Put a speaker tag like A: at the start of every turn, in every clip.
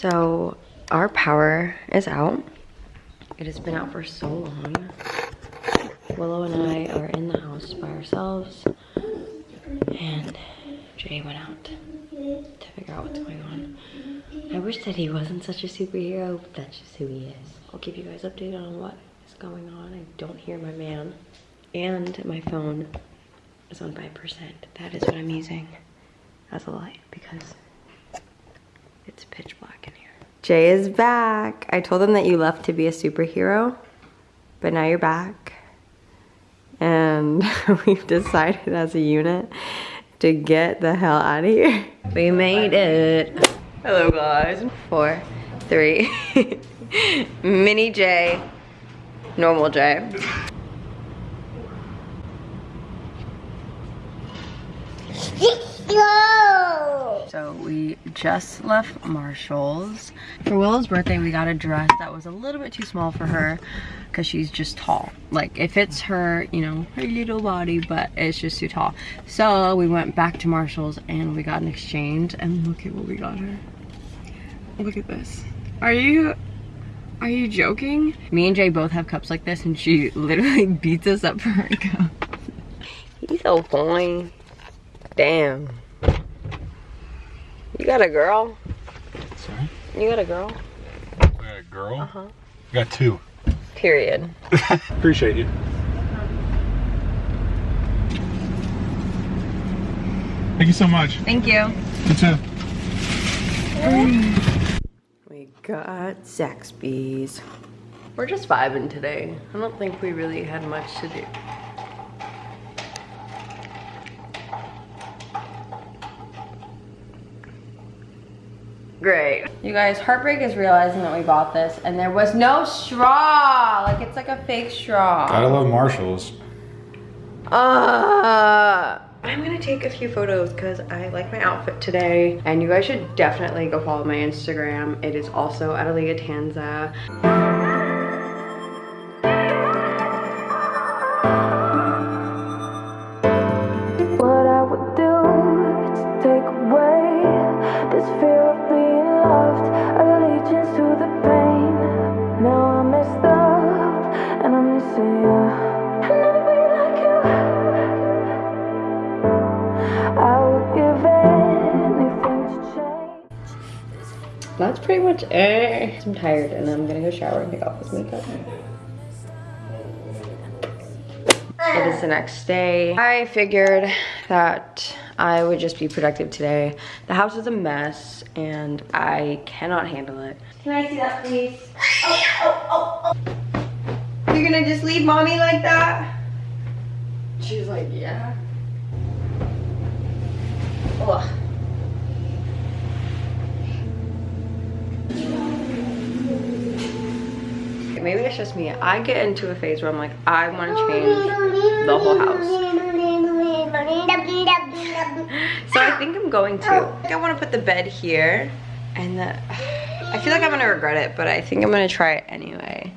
A: So our power is out. It has been out for so long. Willow and I are in the house by ourselves and Jay went out to figure out what's going on. I wish that he wasn't such a superhero, but that's just who he is. I'll keep you guys updated on what is going on. I don't hear my man. And my phone is on 5%. That is what I'm using as a light because it's pitch black in here. Jay is back. I told him that you left to be a superhero, but now you're back. And we've decided as a unit to get the hell out of here. We made it. Hello guys. Four, three. Mini J, normal J. So we just left Marshall's. For Willow's birthday, we got a dress that was a little bit too small for her because she's just tall. Like it fits her, you know, her little body, but it's just too tall. So we went back to Marshall's and we got an exchange and look at what we got her. Look at this. Are you, are you joking? Me and Jay both have cups like this and she literally beats us up for her cup. He's so fine. Damn. You got a girl?
B: Sorry?
A: You got a girl?
B: I got a girl?
A: Uh-huh.
B: I got two.
A: Period.
B: Appreciate you. Thank you so much.
A: Thank you.
B: You too.
A: We got Zaxby's. We're just vibing today. I don't think we really had much to do. Great. You guys, Heartbreak is realizing that we bought this and there was no straw. Like it's like a fake straw.
B: Gotta love Marshalls.
A: Uh, I'm gonna take a few photos because I like my outfit today. And you guys should definitely go follow my Instagram. It is also Adelia Tanza. Pretty much it. I'm tired and I'm gonna go shower and take off this makeup. It is the next day. I figured that I would just be productive today. The house is a mess and I cannot handle it. Can I see that please? Oh, oh, oh, oh. You're gonna just leave mommy like that? She's like, yeah. Just me. I get into a phase where I'm like, I want to change the whole house. So I think I'm going to. I, I want to put the bed here and the, I feel like I'm gonna regret it, but I think I'm gonna try it anyway.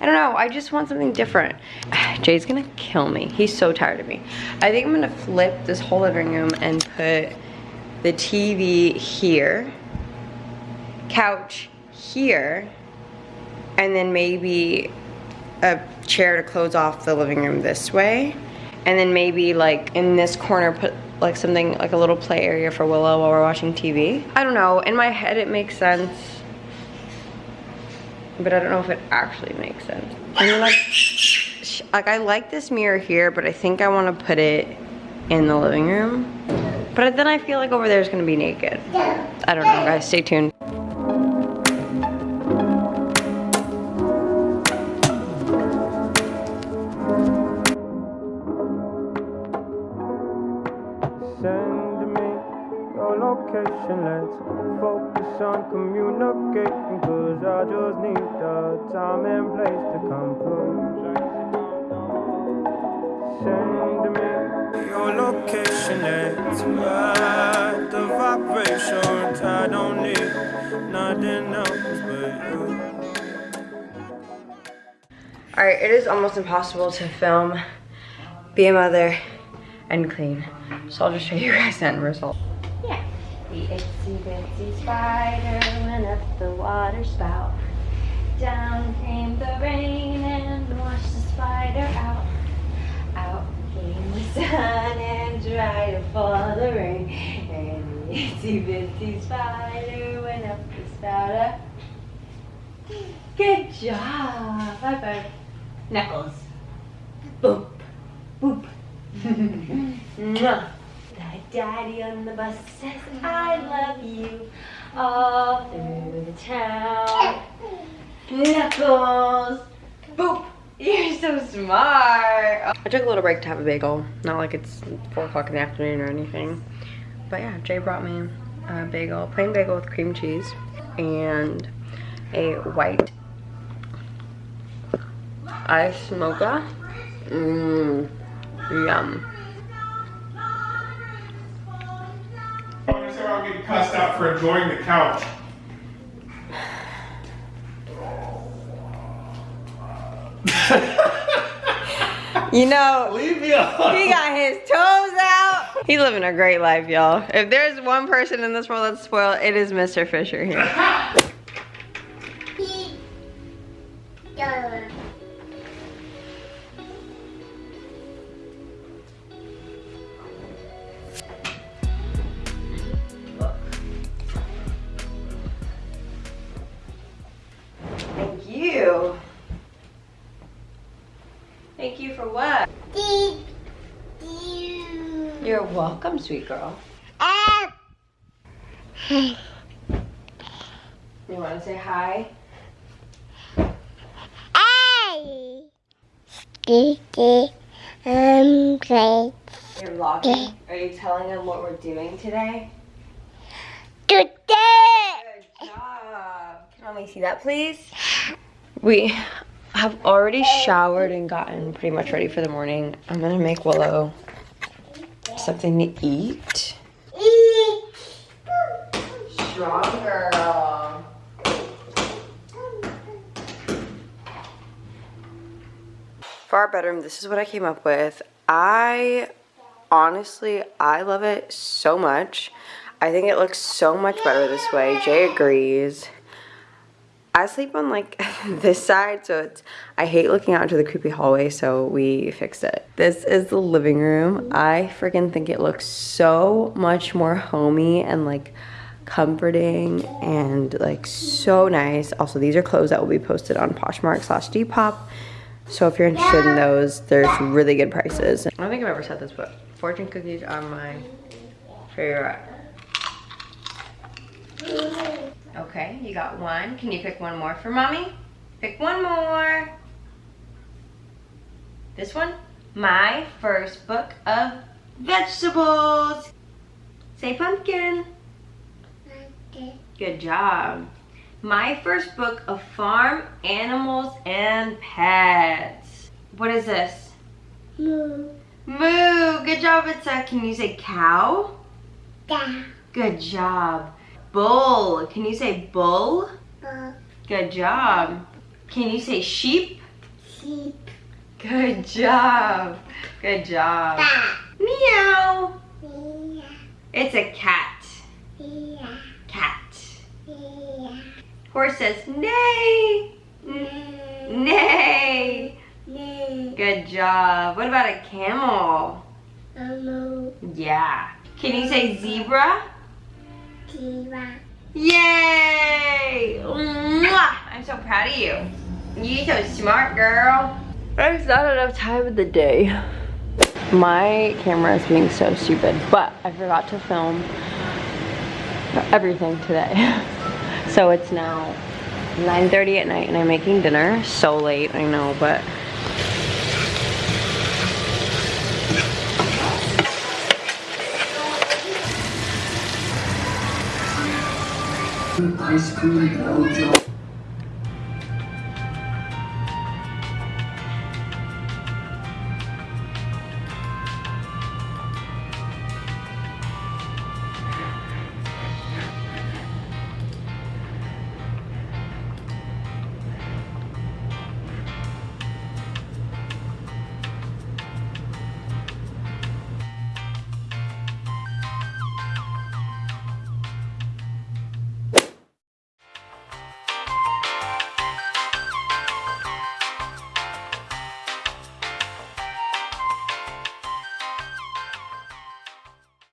A: I don't know, I just want something different. Jay's gonna kill me. He's so tired of me. I think I'm gonna flip this whole living room and put the TV here, couch here, and then maybe a chair to close off the living room this way and then maybe like in this corner put like something like a little play area for Willow while we're watching TV. I don't know, in my head it makes sense but I don't know if it actually makes sense. And then like, like I like this mirror here but I think I want to put it in the living room but then I feel like over there is going to be naked. I don't know guys, stay tuned.
C: Location, let's focus on communicating. Cause I just need the time and place to come through. Send me your location, let's ride the vibrations. I don't need nothing else but you.
A: Alright, it is almost impossible to film, be a mother, and clean. So I'll just show you guys the end result. The itsy bitsy spider went up the water spout. Down came the rain and washed the spider out. Out came the sun and dried up all the rain. And the itsy bitsy spider went up the spout. Uh, good job. High five. Knuckles. Boop. Boop. Mwah. Daddy on the bus says I love you all through the town. Knuckles. Boop. You're so smart. I took a little break to have a bagel. Not like it's 4 o'clock in the afternoon or anything. But yeah, Jay brought me a bagel, plain bagel with cream cheese and a white ice mocha. Mmm, yum.
D: Cussed out for enjoying the couch.
A: You know,
D: Leave me alone.
A: he got his toes out. He's living a great life, y'all. If there's one person in this world that's spoiled, it is Mr. Fisher here. welcome, sweet girl. You want to say hi?
E: Um, great.
A: You're vlogging. Are you telling them what we're doing today?
E: Today,
A: Good job. Can mommy see that, please? We have already showered and gotten pretty much ready for the morning. I'm gonna make Willow something to eat. Strong girl. For our bedroom, this is what I came up with. I honestly, I love it so much. I think it looks so much better this way. Jay agrees. I sleep on like this side, so it's I hate looking out into the creepy hallway, so we fixed it. This is the living room. I freaking think it looks so much more homey and like comforting and like so nice. Also, these are clothes that will be posted on Poshmark slash Depop. So if you're interested in those, there's really good prices. I don't think I've ever said this, but fortune cookies are my favorite. Okay, you got one. Can you pick one more for mommy? Pick one more. This one? My first book of vegetables. Say pumpkin. Pumpkin. Good job. My first book of farm animals and pets. What is this?
E: moo,
A: Moo. Good job, Itza. Can you say cow?
E: da,
A: Good job. Bull. Can you say bull?
E: bu,
A: Good job. Can you say sheep?
E: sheep,
A: Good job. Good job.
E: da,
A: Meow.
E: mia,
A: It's a cat.
E: mia,
A: Cat.
E: mia,
A: Horse says neigh. Neigh.
E: moo,
A: Good job. What about a camel?
E: moo,
A: Yeah. Can you say zebra?
E: Jiwa,
A: Yay! Mwah! I'm so proud of you. You're so smart, girl. It's not enough time of the day. My camera is being so stupid, but I forgot to film everything today. So it's now 9.30 at night and I'm making dinner. So late, I know, but
F: ice cream blow job.